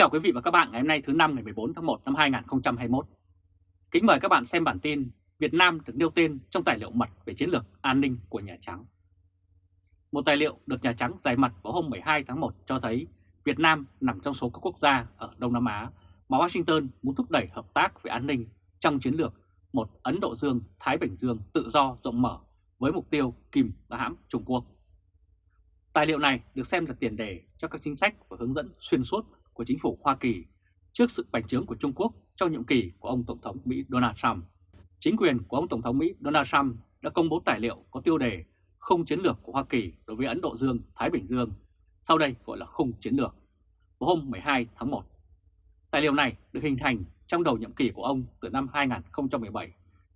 chào quý vị và các bạn ngày hôm nay thứ năm ngày 14 tháng 1 năm 2021. Kính mời các bạn xem bản tin Việt Nam được nêu tên trong tài liệu mật về chiến lược an ninh của Nhà Trắng. Một tài liệu được Nhà Trắng giải mật vào hôm 12 tháng 1 cho thấy Việt Nam nằm trong số các quốc gia ở Đông Nam Á mà Washington muốn thúc đẩy hợp tác về an ninh trong chiến lược một Ấn Độ Dương-Thái Bình Dương tự do rộng mở với mục tiêu kìm và hãm Trung Quốc. Tài liệu này được xem là tiền đề cho các chính sách và hướng dẫn xuyên suốt của chính phủ Hoa Kỳ trước sự bành trướng của Trung Quốc trong nhiệm kỳ của ông Tổng thống Mỹ Donald Trump. Chính quyền của ông Tổng thống Mỹ Donald Trump đã công bố tài liệu có tiêu đề không chiến lược của Hoa Kỳ đối với Ấn Độ Dương, Thái Bình Dương, sau đây gọi là khung chiến lược, vào hôm 12 tháng 1. Tài liệu này được hình thành trong đầu nhiệm kỳ của ông từ năm 2017,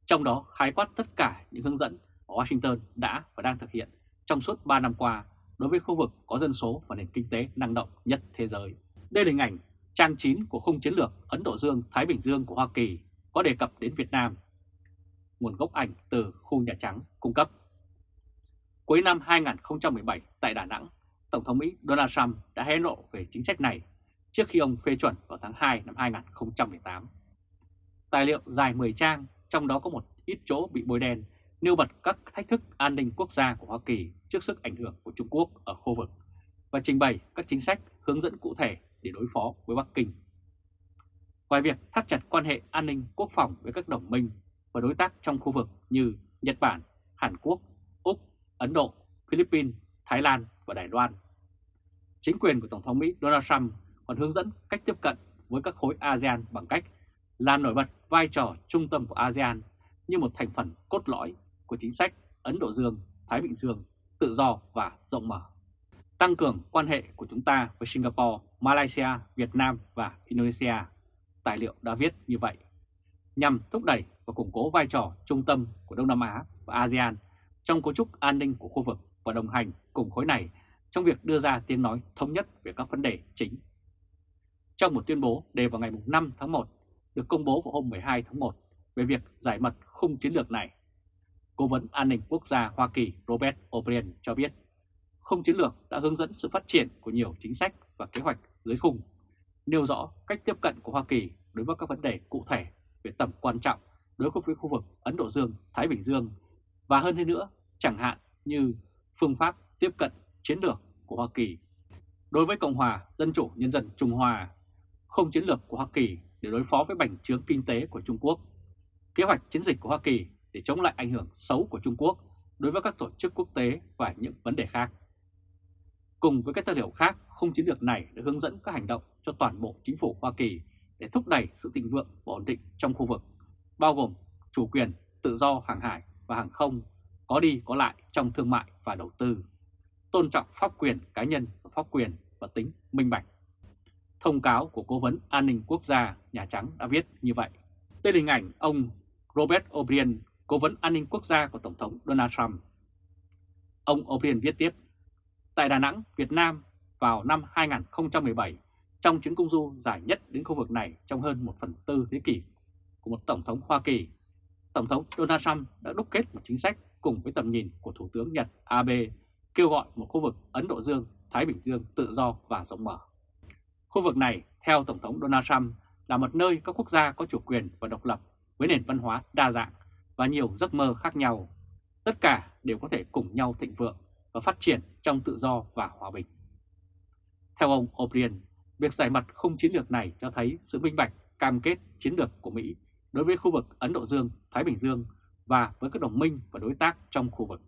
trong đó khái quát tất cả những hướng dẫn mà Washington đã và đang thực hiện trong suốt 3 năm qua đối với khu vực có dân số và nền kinh tế năng động nhất thế giới. Đây là hình ảnh trang 9 của khung chiến lược Ấn Độ Dương-Thái Bình Dương của Hoa Kỳ có đề cập đến Việt Nam. Nguồn gốc ảnh từ khu Nhà Trắng cung cấp. Cuối năm 2017 tại Đà Nẵng, Tổng thống Mỹ Donald Trump đã hé lộ về chính sách này trước khi ông phê chuẩn vào tháng 2 năm 2018. Tài liệu dài 10 trang, trong đó có một ít chỗ bị bôi đen, nêu bật các thách thức an ninh quốc gia của Hoa Kỳ trước sức ảnh hưởng của Trung Quốc ở khu vực và trình bày các chính sách hướng dẫn cụ thể để đối phó với Bắc Kinh. Ngoài việc thắt chặt quan hệ an ninh quốc phòng với các đồng minh và đối tác trong khu vực như Nhật Bản, Hàn Quốc, Úc, Ấn Độ, Philippines, Thái Lan và Đài Loan. Chính quyền của Tổng thống Mỹ Donald Trump còn hướng dẫn cách tiếp cận với các khối ASEAN bằng cách làm nổi bật vai trò trung tâm của ASEAN như một thành phần cốt lõi của chính sách Ấn Độ Dương, Thái Bình Dương, tự do và rộng mở tăng cường quan hệ của chúng ta với Singapore, Malaysia, Việt Nam và Indonesia. Tài liệu đã viết như vậy, nhằm thúc đẩy và củng cố vai trò trung tâm của Đông Nam Á và ASEAN trong cấu trúc an ninh của khu vực và đồng hành cùng khối này trong việc đưa ra tiếng nói thống nhất về các vấn đề chính. Trong một tuyên bố đề vào ngày 5 tháng 1 được công bố vào hôm 12 tháng 1 về việc giải mật khung chiến lược này, Cố vấn An ninh Quốc gia Hoa Kỳ Robert O'Brien cho biết không chiến lược đã hướng dẫn sự phát triển của nhiều chính sách và kế hoạch dưới khung, nêu rõ cách tiếp cận của Hoa Kỳ đối với các vấn đề cụ thể về tầm quan trọng đối với khu vực Ấn Độ Dương, Thái Bình Dương và hơn thế nữa, chẳng hạn như phương pháp tiếp cận chiến lược của Hoa Kỳ đối với Cộng hòa Dân chủ Nhân dân Trung Hoa, không chiến lược của Hoa Kỳ để đối phó với bành trướng kinh tế của Trung Quốc, kế hoạch chiến dịch của Hoa Kỳ để chống lại ảnh hưởng xấu của Trung Quốc đối với các tổ chức quốc tế và những vấn đề khác. Cùng với các tư liệu khác, khung chiến lược này đã hướng dẫn các hành động cho toàn bộ chính phủ Hoa Kỳ để thúc đẩy sự thịnh vượng và ổn định trong khu vực, bao gồm chủ quyền, tự do hàng hải và hàng không, có đi có lại trong thương mại và đầu tư, tôn trọng pháp quyền cá nhân và pháp quyền và tính minh bạch. Thông cáo của Cố vấn An ninh Quốc gia Nhà Trắng đã viết như vậy. Đây là hình ảnh ông Robert O'Brien, Cố vấn An ninh Quốc gia của Tổng thống Donald Trump. Ông O'Brien viết tiếp, tại Đà Nẵng, Việt Nam vào năm 2017 trong chuyến công du dài nhất đến khu vực này trong hơn 1 phần tư thế kỷ của một Tổng thống Hoa Kỳ. Tổng thống Donald Trump đã đúc kết một chính sách cùng với tầm nhìn của Thủ tướng Nhật Abe kêu gọi một khu vực Ấn Độ Dương, Thái Bình Dương tự do và rộng mở. Khu vực này, theo Tổng thống Donald Trump, là một nơi các quốc gia có chủ quyền và độc lập với nền văn hóa đa dạng và nhiều giấc mơ khác nhau. Tất cả đều có thể cùng nhau thịnh vượng và phát triển trong tự do và hòa bình. Theo ông O'Brien, việc giải mật không chiến lược này cho thấy sự minh bạch cam kết chiến lược của Mỹ đối với khu vực Ấn Độ Dương, Thái Bình Dương và với các đồng minh và đối tác trong khu vực.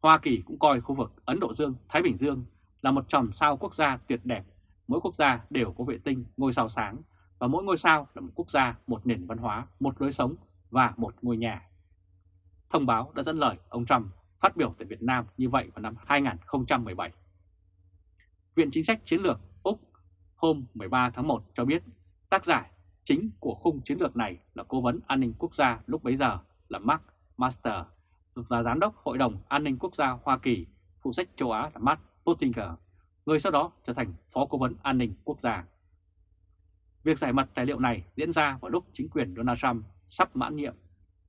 Hoa Kỳ cũng coi khu vực Ấn Độ Dương, Thái Bình Dương là một tròm sao quốc gia tuyệt đẹp. Mỗi quốc gia đều có vệ tinh, ngôi sao sáng và mỗi ngôi sao là một quốc gia, một nền văn hóa, một lối sống và một ngôi nhà. Thông báo đã dẫn lời ông Trump phát biểu tại Việt Nam như vậy vào năm 2017. Viện Chính sách Chiến lược Úc hôm 13 tháng 1 cho biết tác giả chính của khung chiến lược này là Cố vấn An ninh Quốc gia lúc bấy giờ là Mark Master và Giám đốc Hội đồng An ninh Quốc gia Hoa Kỳ phụ trách châu Á là Matt Pottinger, người sau đó trở thành Phó Cố vấn An ninh Quốc gia. Việc giải mật tài liệu này diễn ra vào lúc chính quyền Donald Trump sắp mãn nhiệm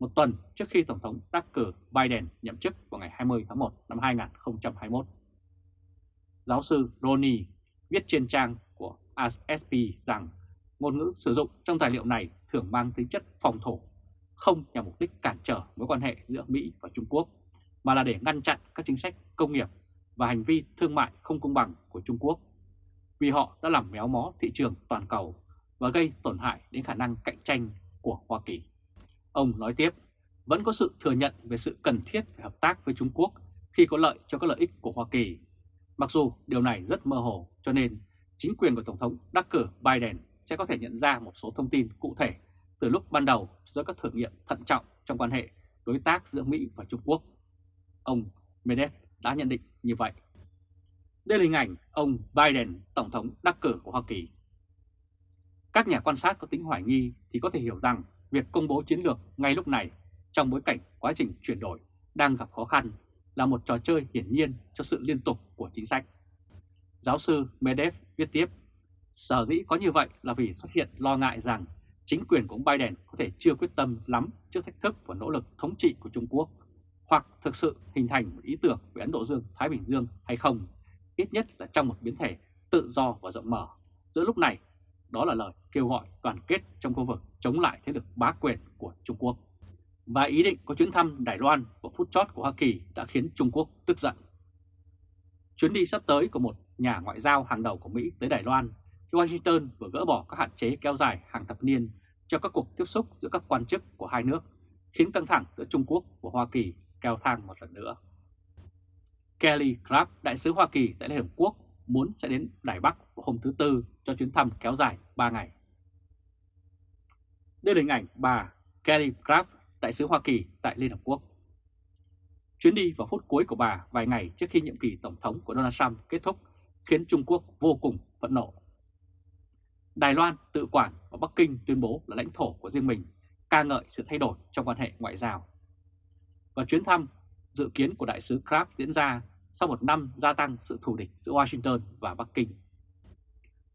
một tuần trước khi Tổng thống đắc cử Biden nhậm chức vào ngày 20 tháng 1 năm 2021. Giáo sư Ronnie viết trên trang của ASP rằng ngôn ngữ sử dụng trong tài liệu này thường mang tính chất phòng thủ, không nhằm mục đích cản trở mối quan hệ giữa Mỹ và Trung Quốc, mà là để ngăn chặn các chính sách công nghiệp và hành vi thương mại không công bằng của Trung Quốc, vì họ đã làm méo mó thị trường toàn cầu và gây tổn hại đến khả năng cạnh tranh của Hoa Kỳ. Ông nói tiếp, vẫn có sự thừa nhận về sự cần thiết phải hợp tác với Trung Quốc khi có lợi cho các lợi ích của Hoa Kỳ. Mặc dù điều này rất mơ hồ cho nên chính quyền của Tổng thống đắc cử Biden sẽ có thể nhận ra một số thông tin cụ thể từ lúc ban đầu do các thử nghiệm thận trọng trong quan hệ đối tác giữa Mỹ và Trung Quốc. Ông Medvedev đã nhận định như vậy. Đây là hình ảnh ông Biden, Tổng thống đắc cử của Hoa Kỳ. Các nhà quan sát có tính hoài nghi thì có thể hiểu rằng việc công bố chiến lược ngay lúc này trong bối cảnh quá trình chuyển đổi đang gặp khó khăn là một trò chơi hiển nhiên cho sự liên tục của chính sách. Giáo sư Medev viết tiếp, sở dĩ có như vậy là vì xuất hiện lo ngại rằng chính quyền của ông Biden có thể chưa quyết tâm lắm trước thách thức và nỗ lực thống trị của Trung Quốc, hoặc thực sự hình thành một ý tưởng về Ấn Độ Dương-Thái Bình Dương hay không, ít nhất là trong một biến thể tự do và rộng mở. Giữa lúc này, đó là lời kêu gọi đoàn kết trong khu vực chống lại thế lực bá quyền của Trung Quốc. Và ý định có chuyến thăm Đài Loan vào phút chót của Hoa Kỳ đã khiến Trung Quốc tức giận. Chuyến đi sắp tới của một nhà ngoại giao hàng đầu của Mỹ tới Đài Loan khi Washington vừa gỡ bỏ các hạn chế kéo dài hàng thập niên cho các cuộc tiếp xúc giữa các quan chức của hai nước, khiến căng thẳng giữa Trung Quốc và Hoa Kỳ leo thang một lần nữa. Kelly Craft, đại sứ Hoa Kỳ tại Liên Hợp Quốc, muốn sẽ đến Đài Bắc vào hôm thứ Tư cho chuyến thăm kéo dài 3 ngày. Đây là hình ảnh bà Kelly Craft, đại sứ Hoa Kỳ tại Liên Hợp Quốc. Chuyến đi vào phút cuối của bà vài ngày trước khi nhiệm kỳ Tổng thống của Donald Trump kết thúc khiến Trung Quốc vô cùng phẫn nộ. Đài Loan tự quản và Bắc Kinh tuyên bố là lãnh thổ của riêng mình, ca ngợi sự thay đổi trong quan hệ ngoại giao. Và chuyến thăm dự kiến của đại sứ Kraft diễn ra sau một năm gia tăng sự thù địch giữa Washington và Bắc Kinh.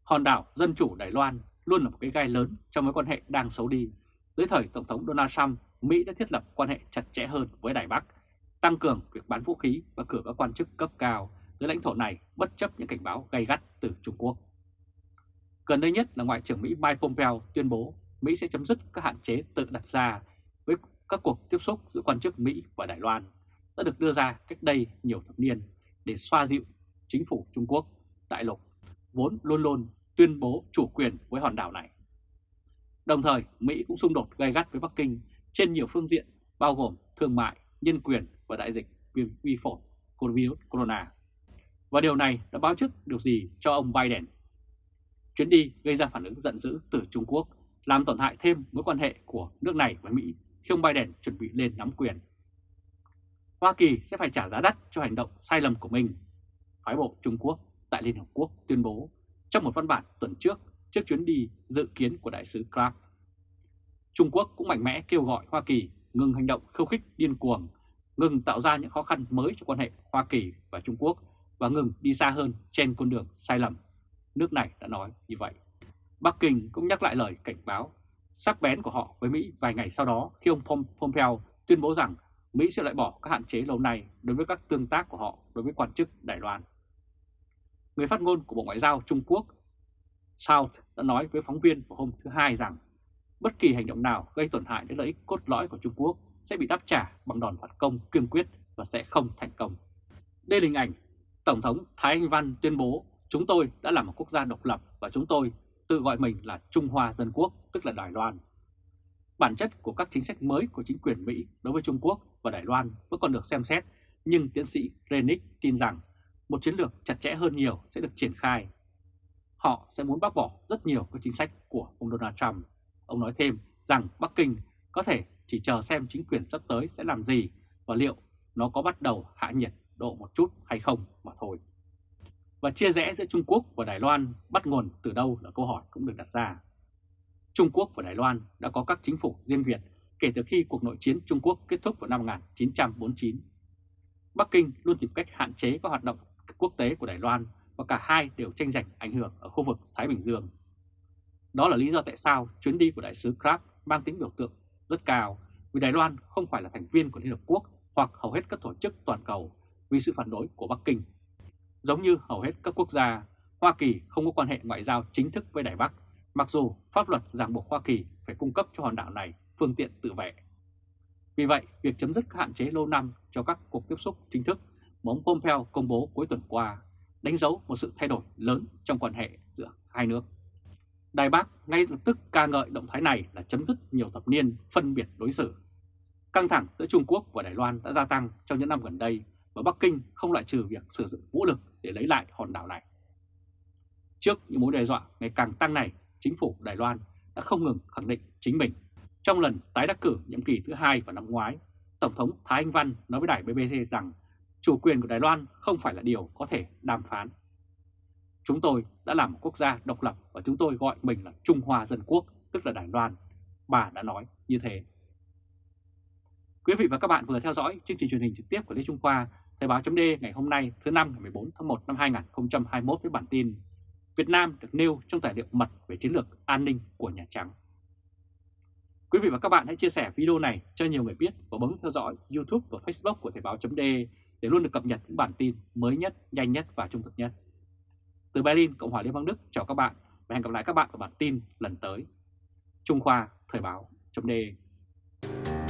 Hòn đảo Dân Chủ Đài Loan luôn là một cái gai lớn trong mối quan hệ đang xấu đi. Dưới thời Tổng thống Donald Trump, Mỹ đã thiết lập quan hệ chặt chẽ hơn với Đài Bắc, tăng cường việc bán vũ khí và cử các quan chức cấp cao tới lãnh thổ này bất chấp những cảnh báo gay gắt từ Trung Quốc. Gần đây nhất là Ngoại trưởng Mỹ Mike Pompeo tuyên bố Mỹ sẽ chấm dứt các hạn chế tự đặt ra với các cuộc tiếp xúc giữa quan chức Mỹ và Đài Loan đã được đưa ra cách đây nhiều thập niên để xoa dịu chính phủ Trung Quốc đại lục vốn luôn luôn tuyên bố chủ quyền với hòn đảo này. Đồng thời, Mỹ cũng xung đột gay gắt với Bắc Kinh trên nhiều phương diện bao gồm thương mại, nhân quyền và đại dịch viêm vi phổi virus corona. Và điều này đã báo trước điều gì cho ông Biden? Chuyến đi gây ra phản ứng giận dữ từ Trung Quốc, làm tổn hại thêm mối quan hệ của nước này với Mỹ khi ông Biden chuẩn bị lên nắm quyền. Hoa Kỳ sẽ phải trả giá đắt cho hành động sai lầm của mình, phái bộ Trung Quốc tại Liên Hợp Quốc tuyên bố trong một văn bản tuần trước trước chuyến đi dự kiến của đại sứ Clark. Trung Quốc cũng mạnh mẽ kêu gọi Hoa Kỳ ngừng hành động khiêu khích điên cuồng, ngừng tạo ra những khó khăn mới cho quan hệ Hoa Kỳ và Trung Quốc và ngừng đi xa hơn trên con đường sai lầm. Nước này đã nói như vậy. Bắc Kinh cũng nhắc lại lời cảnh báo sắc bén của họ với Mỹ vài ngày sau đó khi ông Pompeo tuyên bố rằng Mỹ sẽ loại bỏ các hạn chế lâu nay đối với các tương tác của họ đối với quan chức Đài Loan. Người phát ngôn của Bộ Ngoại giao Trung Quốc South đã nói với phóng viên vào hôm thứ Hai rằng bất kỳ hành động nào gây tổn hại đến lợi ích cốt lõi của Trung Quốc sẽ bị đáp trả bằng đòn phản công kiên quyết và sẽ không thành công. Đây là hình ảnh Tổng thống Thái Anh Văn tuyên bố chúng tôi đã là một quốc gia độc lập và chúng tôi tự gọi mình là Trung Hoa Dân Quốc, tức là Đài Loan. Bản chất của các chính sách mới của chính quyền Mỹ đối với Trung Quốc và Đài Loan vẫn còn được xem xét, nhưng tiến sĩ Renick tin rằng một chiến lược chặt chẽ hơn nhiều sẽ được triển khai. Họ sẽ muốn bác bỏ rất nhiều các chính sách của ông Donald Trump. Ông nói thêm rằng Bắc Kinh có thể chỉ chờ xem chính quyền sắp tới sẽ làm gì và liệu nó có bắt đầu hạ nhiệt độ một chút hay không mà thôi. Và chia rẽ giữa Trung Quốc và Đài Loan bắt nguồn từ đâu là câu hỏi cũng được đặt ra. Trung Quốc và Đài Loan đã có các chính phủ riêng Việt kể từ khi cuộc nội chiến Trung Quốc kết thúc vào năm 1949. Bắc Kinh luôn tìm cách hạn chế các hoạt động quốc tế của Đài Loan và cả hai đều tranh giành ảnh hưởng ở khu vực Thái Bình Dương. Đó là lý do tại sao chuyến đi của đại sứ Krab mang tính biểu tượng rất cao vì Đài Loan không phải là thành viên của Liên Hợp Quốc hoặc hầu hết các tổ chức toàn cầu vì sự phản đối của Bắc Kinh. Giống như hầu hết các quốc gia, Hoa Kỳ không có quan hệ ngoại giao chính thức với Đài Bắc, mặc dù pháp luật ràng buộc Hoa Kỳ phải cung cấp cho hòn đảo này phương tiện tự vệ. Vì vậy, việc chấm dứt các hạn chế lâu năm cho các cuộc tiếp xúc chính thức mà ông Pompeo công bố cuối tuần qua đánh dấu một sự thay đổi lớn trong quan hệ giữa hai nước. Đài Bắc ngay lập tức ca ngợi động thái này là chấm dứt nhiều thập niên phân biệt đối xử. Căng thẳng giữa Trung Quốc và Đài Loan đã gia tăng trong những năm gần đây và Bắc Kinh không loại trừ việc sử dụng vũ lực để lấy lại hòn đảo này. Trước những mối đe dọa ngày càng tăng này, chính phủ Đài Loan đã không ngừng khẳng định chính mình. Trong lần tái đắc cử nhiệm kỳ thứ hai vào năm ngoái, Tổng thống Thái Anh Văn nói với đài BBC rằng chủ quyền của Đài Loan không phải là điều có thể đàm phán. Chúng tôi đã làm một quốc gia độc lập và chúng tôi gọi mình là Trung Hoa Dân Quốc, tức là Đài Loan. Bà đã nói như thế. Quý vị và các bạn vừa theo dõi chương trình truyền hình trực tiếp của Lê Trung Khoa, Thời báo chấm ngày hôm nay thứ năm ngày 14 tháng 1 năm 2021 với bản tin Việt Nam được nêu trong tài liệu mật về chiến lược an ninh của Nhà Trắng. Quý vị và các bạn hãy chia sẻ video này cho nhiều người biết và bấm theo dõi YouTube và Facebook của Thời Báo .de để luôn được cập nhật những bản tin mới nhất, nhanh nhất và trung thực nhất. Từ Berlin, Cộng hòa Liên bang Đức chào các bạn và hẹn gặp lại các bạn ở bản tin lần tới. Trung Khoa Thời Báo .de.